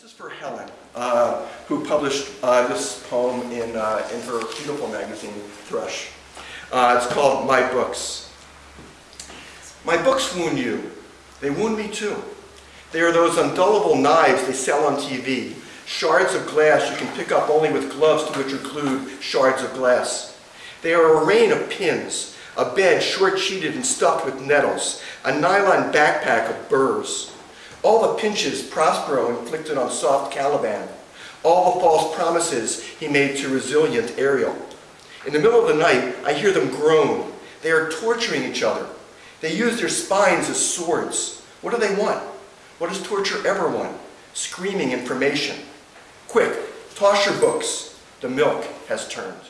This is for Helen, uh, who published uh, this poem in, uh, in her beautiful magazine, Thrush. Uh, it's called My Books. My books wound you. They wound me too. They are those undullable knives they sell on TV, shards of glass you can pick up only with gloves to which glued shards of glass. They are a rain of pins, a bed short-sheeted and stuffed with nettles, a nylon backpack of burrs. All the pinches Prospero inflicted on soft Caliban, all the false promises he made to resilient Ariel. In the middle of the night, I hear them groan. They are torturing each other. They use their spines as swords. What do they want? What does torture ever want? Screaming information. Quick, toss your books. The milk has turned.